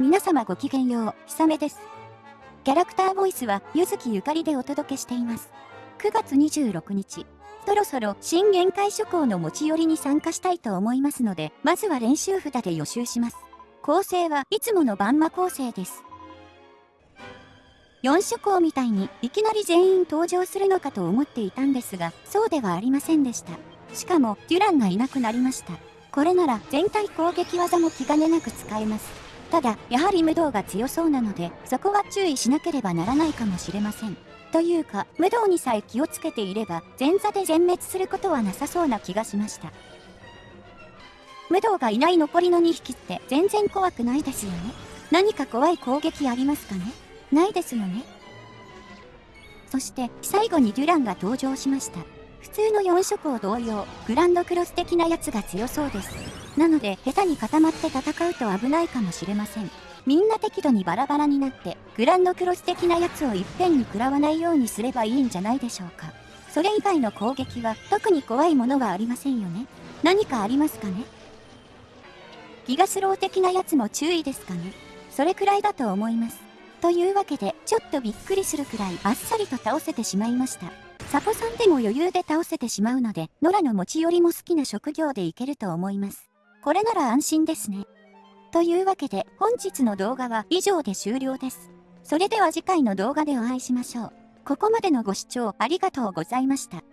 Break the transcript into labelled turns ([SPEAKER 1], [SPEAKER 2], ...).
[SPEAKER 1] 皆様ごきげんよう、ひさめです。キャラクターボイスは、ゆずきゆかりでお届けしています。9月26日、そろそろ新限界諸行の持ち寄りに参加したいと思いますので、まずは練習札で予習します。構成はいつものバンマ構成です。4諸行みたいにいきなり全員登場するのかと思っていたんですが、そうではありませんでした。しかも、デュランがいなくなりました。これなら全体攻撃技も気兼ねなく使えます。ただ、やはり無道が強そうなので、そこは注意しなければならないかもしれません。というか、無道にさえ気をつけていれば、前座で全滅することはなさそうな気がしました。無道がいない残りの2匹って全然怖くないですよね。何か怖い攻撃ありますかね？ないですよね。そして、最後にデュランが登場しました。普通の4色を同様、グランドクロス的なやつが強そうです。なので、下手に固まって戦うと危ないかもしれません。みんな適度にバラバラになって、グランドクロス的なやつをいっぺんに食らわないようにすればいいんじゃないでしょうか。それ以外の攻撃は特に怖いものはありませんよね。何かありますかね？ギガスロー的なやつも注意ですかね？それくらいだと思います。というわけで、ちょっとびっくりするくらいあっさりと倒せてしまいました。サポさんでも余裕で倒せてしまうので、ノラの持ち寄りも好きな職業でいけると思います。これなら安心ですね。というわけで、本日の動画は以上で終了です。それでは次回の動画でお会いしましょう。ここまでのご視聴ありがとうございました。